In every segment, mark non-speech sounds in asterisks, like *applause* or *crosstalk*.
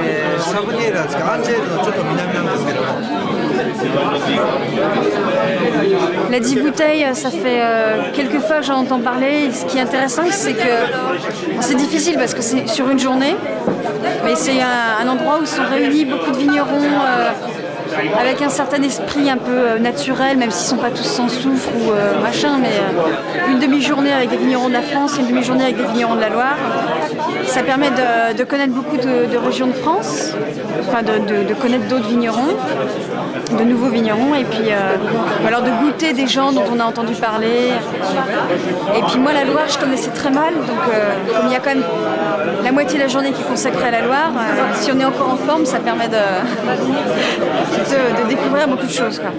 えー、サブニエルなんですかアンジェールのちょっと南なんですけど La 10 bouteilles, ça fait euh, quelques fois que j'en entends parler. Et ce qui est intéressant, c'est que bon, c'est difficile parce que c'est sur une journée, mais c'est un, un endroit où sont réunis beaucoup de vignerons euh, avec un certain esprit un peu euh, naturel, même s'ils ne sont pas tous sans soufre ou euh, machin, mais euh, une demi-journée avec des vignerons de la France, une demi-journée avec des vignerons de la Loire. Ça permet de, connaître beaucoup de, régions de France, enfin de, connaître d'autres vignerons, de nouveaux vignerons, et puis ou alors de goûter des gens dont on a entendu parler. Et puis moi, la Loire, je connaissais très mal, donc comme il y a quand même la moitié de la journée qui est consacrée à la Loire, si on est encore en forme, ça permet de, *laughs* de, de découvrir beaucoup de choses. quoi.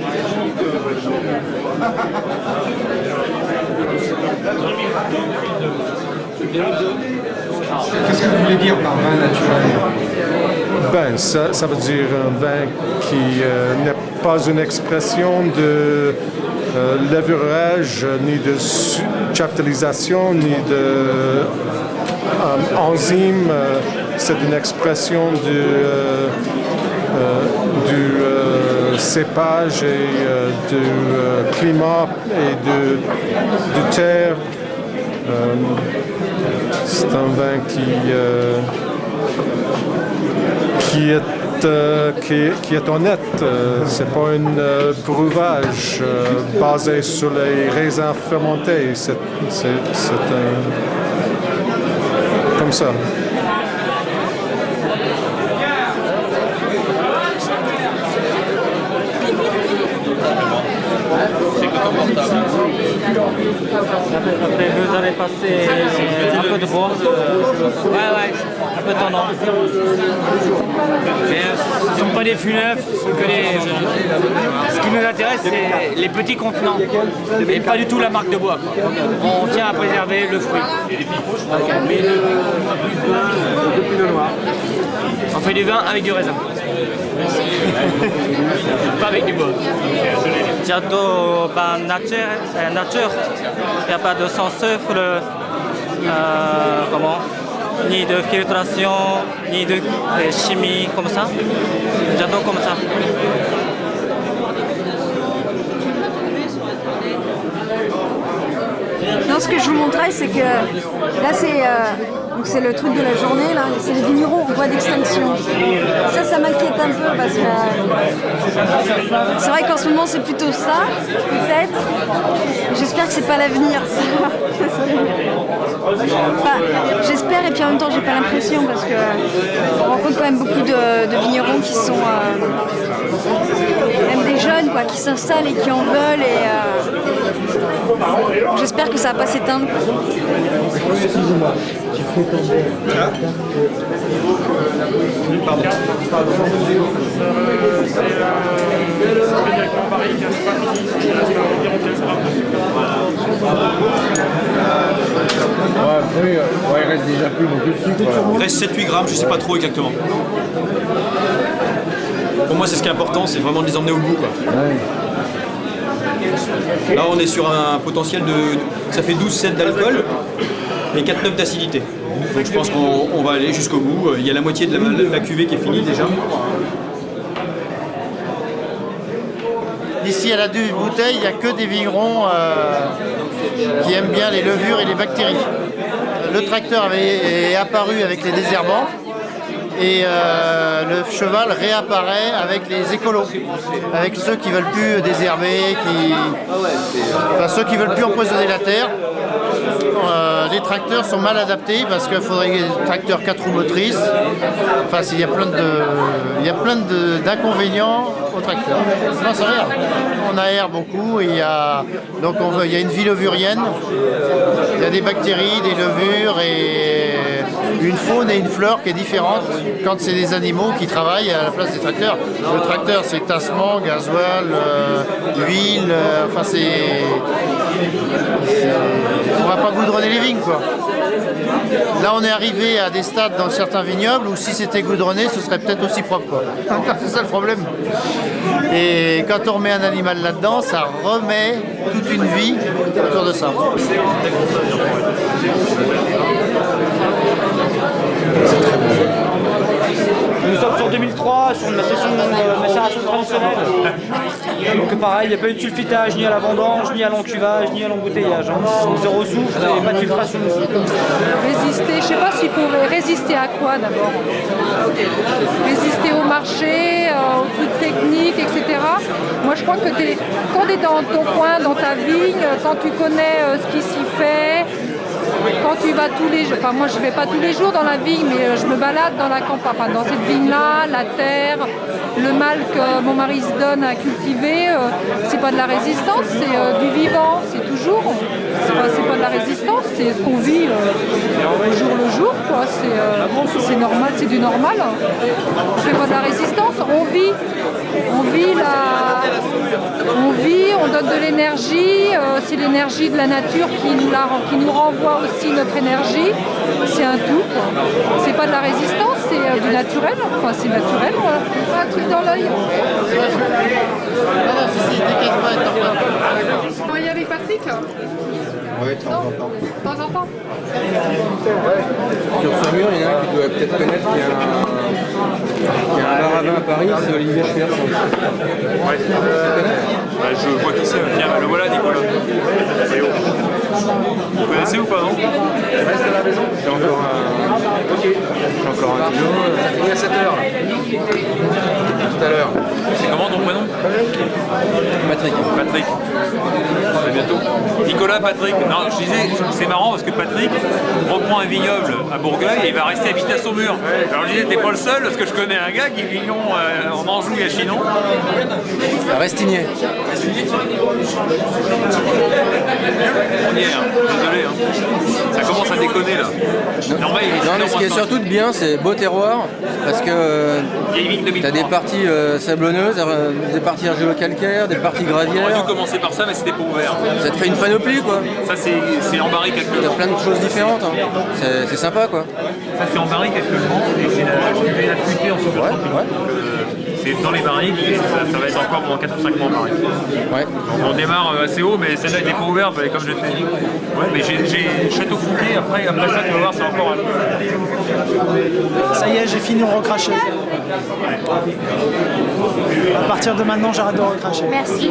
Qu'est-ce que vous voulez dire par vin naturel? Ben, ça, ça veut dire un vin qui euh, n'est pas une expression de euh, levurage, ni de chaptalisation, ni de euh, enzyme. euh, c'est une expression du, euh, euh, du cépage et euh, du euh, climat et de, terre. Euh, c'est un vin qui, qui est qui, est- honnête. C'est pas un euh, breuvage basé sur les raisins fermentés. C'est, comme ça. Vous allez passer un peu de bois. Ouais, ouais, un peu tendance. Mais euh, ce ne sont pas des fûts neufs, ce sont que des. Ce qui nous intéresse, c'est les petits contenants. Et pas du tout la marque de bois. On tient à préserver le fruit. On fait du vin avec du raisin. Pas avec du bois. J'adore ben, nature, c'est nature. Il n'y a pas de sang soufre, euh, comment? Ni de filtration, ni de chimie comme ça. J'adore comme ça. Non, ce que je vous montrais, c'est que là, c'est euh, donc c'est le truc de la journée, là, c'est les vignerons en voie d'extinction. Ça, ça m'inquiète un peu parce que c'est vrai qu'en ce moment, c'est plutôt ça, peut-être. J'espère que c'est pas l'avenir. Enfin, J'espère et puis en même temps, j'ai pas l'impression parce que on rencontre quand même beaucoup de, de vignerons qui sont euh, même des jeunes quoi, qui s'installent et qui en veulent et euh, j'espère que ça va pas s'éteindre. Ouais, euh, ouais, il reste déjà plus beaucoup de sucre. là. Il reste 7-8 grammes, je sais pas trop exactement. Pour moi, c'est ce qui est important, c'est vraiment de les emmener au bout. Quoi. Là, on est sur un potentiel de. Ça fait 12,7 d'alcool et 4,9 d'acidité. Donc je pense qu'on on va aller jusqu'au bout. Il y a la moitié de la, la cuvée qui est finie déjà. Ici à la du bouteille, il n'y a que des vignerons euh, qui aiment bien les levures et les bactéries. Le tracteur avait, est apparu avec les désherbants et euh, le cheval réapparaît avec les écolos, avec ceux qui veulent plus désherber, ceux qui veulent plus empoisonner la terre. Euh, les tracteurs sont mal adaptés parce qu'il faudrait des tracteurs 4 roues motrices. Enfin, il y a plein de, il y a plein d'inconvénients au tracteur. Non, rien. On aère beaucoup il y a, donc il y a une vie levurienne. Il y a des bactéries, des levures et une faune et une flore qui est différente quand c'est des animaux qui travaillent à la place des tracteurs. Le tracteur, c'est tassement, gasoil, huile, enfin c'est... On va pas goudronner les vignes quoi. Là on est arrivé à des stades dans certains vignobles où si c'était goudronné ce serait peut-être aussi propre quoi. *laughs* C'est ça le problème. Et quand on remet un animal là-dedans, ça remet toute une vie autour de ça. Nous sommes sur 2003, sur de macération traditionnelle. Donc pareil, il n'y a pas eu de sulfitage ni à la vendange, ni à l'encuvage, ni à l'embouteillage. Hein. Zéro souffle et pas de filtration. Résister, je sais pas s'il faut résister à quoi d'abord. Résister au marché, euh, aux trucs techniques, etc. Moi je crois que quand tu es dans ton coin, dans ta vigne, quand tu connais euh, ce qui s'y fait, quand tu vas tous les jours, enfin moi je vais pas tous les jours dans la vigne, mais euh, je me balade dans la campagne, dans cette vigne-là, la terre, le mal que mon mari se donne à cultiver, euh, c'est pas de la résistance, c'est euh, du vivant, c'est toujours, c'est pas, pas, de la résistance, c'est ce qu'on vit au jour le jour, quoi. C'est normal, c'est du normal. C'est pas de la résistance, on vit, on vit la, donne de l'énergie, c'est l'énergie de la nature qui nous, la, qui nous renvoie aussi notre énergie, c'est un tout. C'est pas de la résistance, c'est euh, du naturel. Enfin, c'est naturel, voilà. Un truc dans l'œil. On va y aller avec Patrick Oui, de temps en temps. De temps en temps Sur ce mur, il y en a un qui doit peut-être connaître qu'il y a un, il y a un bar à vin à Paris, c'est Olivier Schwertz. Ouais. Bah, je vois qui c'est. Tiens, le voilà, Nicolas. Vous connaissez ou pas, non? Reste à la maison. J'ai encore un... J'ai encore un kilo. Ça finit à 7 heures. Tout à l'heure. C'est comment ton prénom Patrick. Patrick. À bientôt. Nicolas, Patrick. Non, je disais, c'est marrant parce que Patrick reprend un vignoble à Bourgueil et il va rester habité à Saumur. Alors je disais, t'es pas le seul parce que je connais un gars qui vit euh, en Anjou et à Chinon. Restigné. On y est, hein. désolé. Hein. Ça commence à déconner là. Non, mais ce qui est surtout de bien, c'est beau terroir parce que tu as des parties euh, sablonneuses, euh, des parties argilo-calcaires, des parties gravières. On aurait dû commencer par ça, mais c'était pas ouvert. Ça te fait une panoplie quoi. Ça, c'est en barrique actuellement. T'as plein de choses différentes. Hein. C'est sympa quoi. Ça, c'est en barrique actuellement et c'est la, flûtée en ouais, ouais. C'est dans les barriques et ça, ça, va être encore pendant 4 ou 5 mois en barrique. Ouais. Donc on démarre euh, assez haut, mais celle-là n'était pas ouverte, comme je t'ai dit. Ouais, mais j'ai Château Fouquet, après, après ça, tu vas voir, c'est encore un. Ça y est, j'ai fini de recracher. À partir de maintenant, j'arrête de recracher. Merci.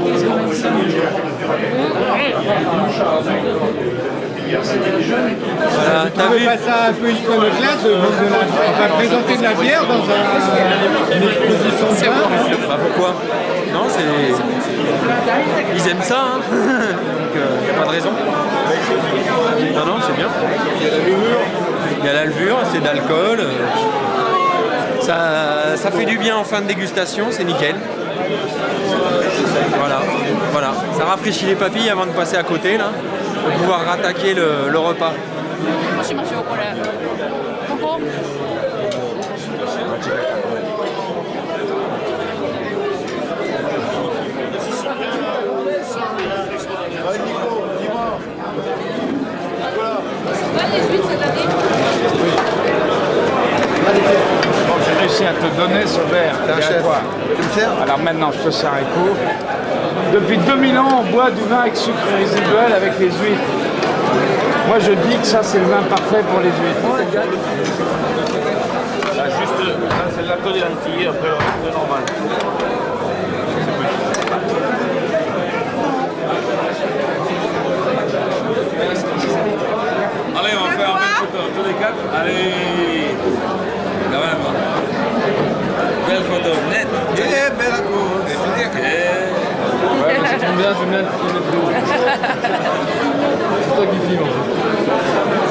Voilà, t'as vu ça un peu iconoclaste, on va présenter de la bière dans un, une exposition de vin. Bah pourquoi? Non, c'est... Ils aiment ça, hein *laughs* Donc a pas de raison. Non, non, c'est bien. Il y a la levure. Il y a la levure, c'est d'alcool. Ça, ça fait du bien en fin de dégustation, c'est nickel. Voilà, voilà. Ça rafraîchit les papilles avant de passer à côté, là, pour pouvoir rattaquer le, le repas. J'ai réussi à te donner ce verre. T'es un chef. Tu me sers Alors maintenant, je te sers un coup. Depuis 2000 ans, on boit du vin avec sucre résiduel avec les huîtres. Moi, je dis que ça, c'est le vin parfait pour les huîtres. Là, juste, là, c'est l'alcool des lentilles, après le reste, normal. Allez, on va faire une belle photo, tous les quatre. Allez Quand même. Belle photo, net. Eh, belle cause. Ouais, mais ça tombe bien, *laughs* c'est bien de filmer de C'est toi qui filmes.